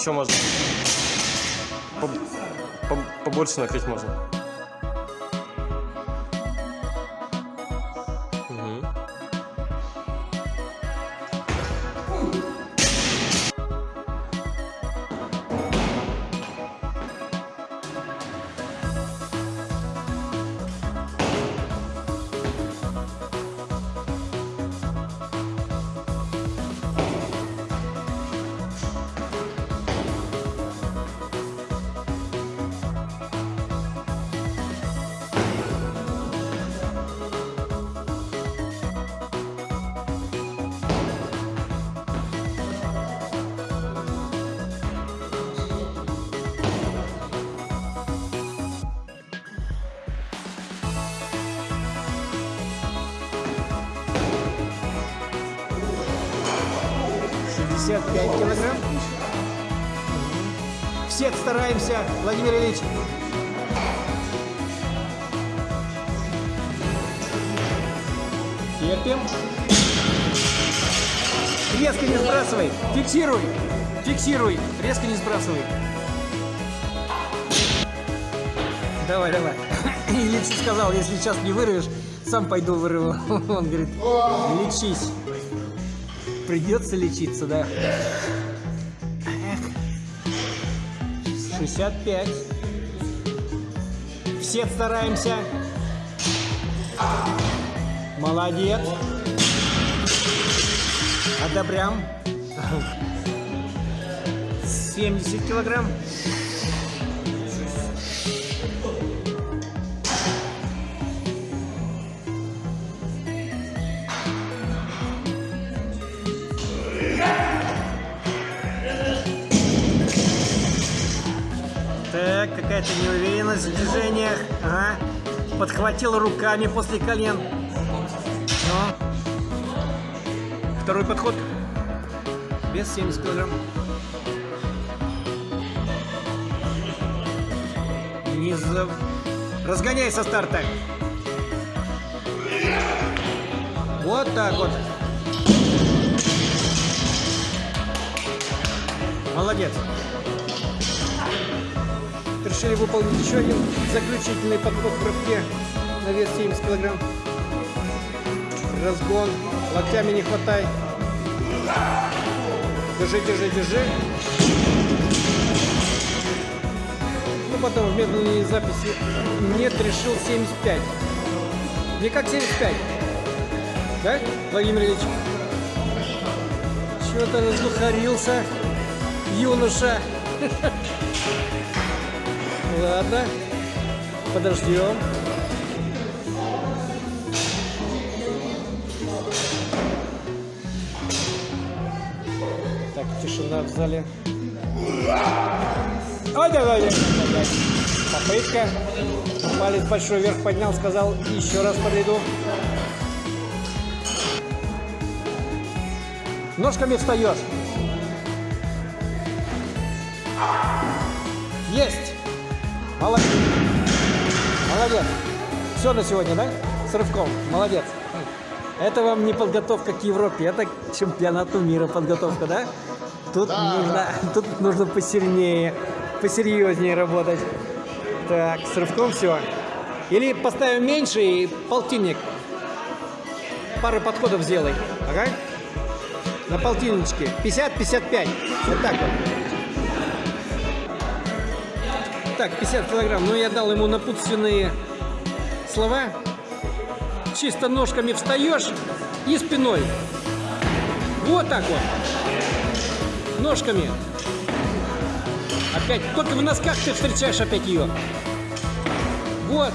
Еще можно. Поб- поб- побольше накрыть можно. 5 килограмм. Всех стараемся, Владимир Ильич. Терпим. Резко не сбрасывай. Фиксируй. Фиксируй. Резко не сбрасывай. Давай, давай. Лечи сказал, если сейчас не вырвешь, сам пойду вырву. Он говорит, лечись. Придется лечиться, да. Эх. 65. Все стараемся. Молодец. Одобрям. 70 килограмм. Какая-то неуверенность в движениях. Ага. Подхватил руками после колен. Но. Второй подход. Без 70 килограмм. Не за... Разгоняй со старта. Вот так вот. Молодец. Решили выполнить еще один заключительный подход в прыжке на вес 70 килограмм. Разгон. Локтями не хватай. Держи, держи, держи. Ну, потом в медленной записи нет, решил 75. Не как 75. Да, Владимир Ильич? Чего-то раздухарился юноша. Ладно, подождем. Так, тишина в зале. Ой, давай, давай. Попытка. Палец большой вверх поднял, сказал, еще раз подойду. Ножками встаешь. Есть! Молодец! Молодец! Все на сегодня, да? С рывком. Молодец. Это вам не подготовка к Европе, это к чемпионату мира подготовка, да? Тут нужно, тут нужно посильнее, посерьезнее работать. Так, с рывком все. Или поставим меньше и полтинник. Пару подходов сделай. Ага. На полтинничке. 50-55. Вот так вот. Так, 50 килограмм. Но я дал ему напутственные слова. Чисто ножками встаешь и спиной. Вот так вот. Ножками. Опять. Только в носках ты встречаешь опять ее. Вот.